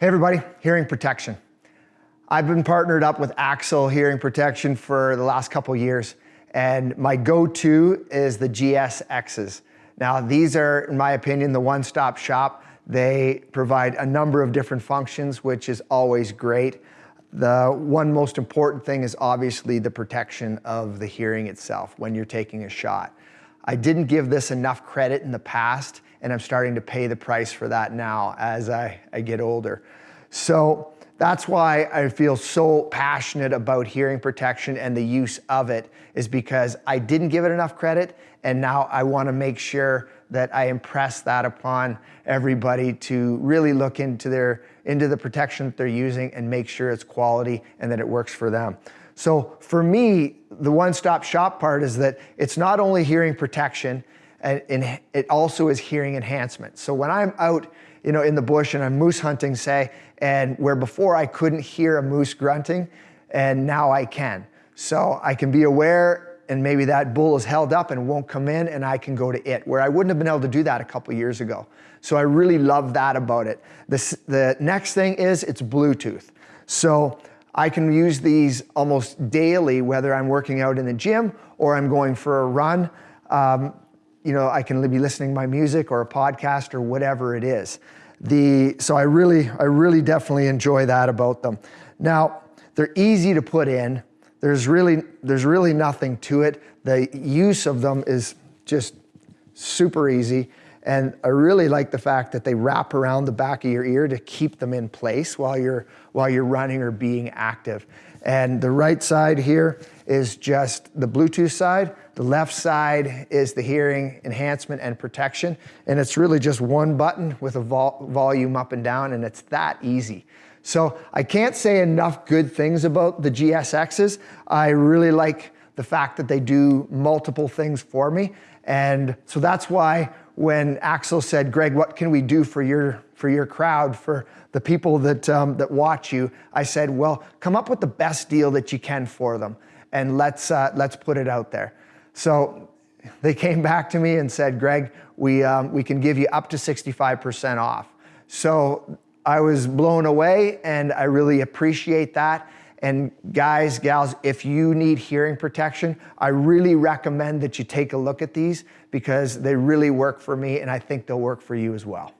Hey everybody, hearing protection. I've been partnered up with Axil Hearing Protection for the last couple years, and my go-to is the GSXs. Now these are, in my opinion, the one-stop shop. They provide a number of different functions, which is always great. The one most important thing is obviously the protection of the hearing itself when you're taking a shot. I didn't give this enough credit in the past, and I'm starting to pay the price for that now as I, I get older. So that's why I feel so passionate about hearing protection and the use of it is because I didn't give it enough credit and now I wanna make sure that I impress that upon everybody to really look into their into the protection that they're using and make sure it's quality and that it works for them. So for me, the one-stop shop part is that it's not only hearing protection, and, it also is hearing enhancement. So when I'm out you know, in the bush and I'm moose hunting, say, and where before I couldn't hear a moose grunting, and now I can. So I can be aware and maybe that bull is held up and won't come in and I can go to it, where I wouldn't have been able to do that a couple years ago. So I really love that about it. The, the next thing is it's Bluetooth. So I can use these almost daily, whether I'm working out in the gym or I'm going for a run. Um, you know, I can be listening to my music or a podcast or whatever it is. The, so I really, I really definitely enjoy that about them. Now, they're easy to put in. There's really, there's really nothing to it. The use of them is just super easy. And I really like the fact that they wrap around the back of your ear to keep them in place while you're, while you're running or being active. And the right side here is just the Bluetooth side. The left side is the hearing enhancement and protection. And it's really just one button with a vol volume up and down and it's that easy. So I can't say enough good things about the GSXs. I really like the fact that they do multiple things for me. And so that's why when Axil said, Greg, what can we do for your, for your crowd, for the people that, um, that watch you? I said, well, come up with the best deal that you can for them and let's, uh, let's put it out there. So they came back to me and said, Greg, we, um, we can give you up to 65% off. So I was blown away and I really appreciate that. And guys, gals, if you need hearing protection, I really recommend that you take a look at these because they really work for me and I think they'll work for you as well.